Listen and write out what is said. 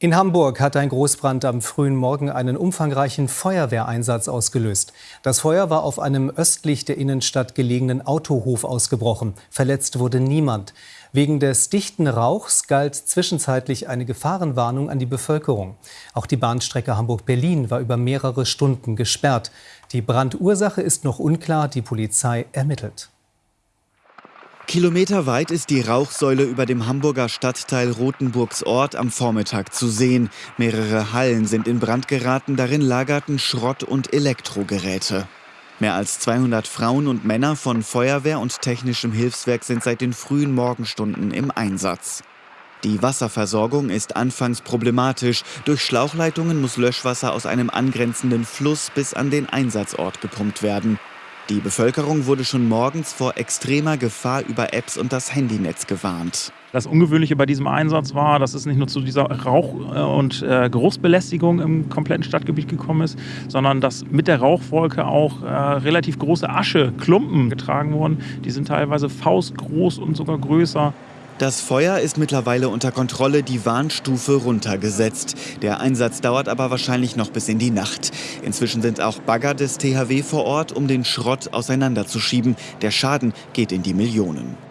In Hamburg hat ein Großbrand am frühen Morgen einen umfangreichen Feuerwehreinsatz ausgelöst. Das Feuer war auf einem östlich der Innenstadt gelegenen Autohof ausgebrochen. Verletzt wurde niemand. Wegen des dichten Rauchs galt zwischenzeitlich eine Gefahrenwarnung an die Bevölkerung. Auch die Bahnstrecke Hamburg-Berlin war über mehrere Stunden gesperrt. Die Brandursache ist noch unklar, die Polizei ermittelt. Kilometerweit ist die Rauchsäule über dem Hamburger Stadtteil Rothenburgs Ort am Vormittag zu sehen. Mehrere Hallen sind in Brand geraten, darin lagerten Schrott- und Elektrogeräte. Mehr als 200 Frauen und Männer von Feuerwehr und technischem Hilfswerk sind seit den frühen Morgenstunden im Einsatz. Die Wasserversorgung ist anfangs problematisch. Durch Schlauchleitungen muss Löschwasser aus einem angrenzenden Fluss bis an den Einsatzort gepumpt werden. Die Bevölkerung wurde schon morgens vor extremer Gefahr über Apps und das Handynetz gewarnt. Das Ungewöhnliche bei diesem Einsatz war, dass es nicht nur zu dieser Rauch- und äh, Geruchsbelästigung im kompletten Stadtgebiet gekommen ist, sondern dass mit der Rauchwolke auch äh, relativ große Ascheklumpen getragen wurden. Die sind teilweise faustgroß und sogar größer. Das Feuer ist mittlerweile unter Kontrolle, die Warnstufe runtergesetzt. Der Einsatz dauert aber wahrscheinlich noch bis in die Nacht. Inzwischen sind auch Bagger des THW vor Ort, um den Schrott auseinanderzuschieben. Der Schaden geht in die Millionen.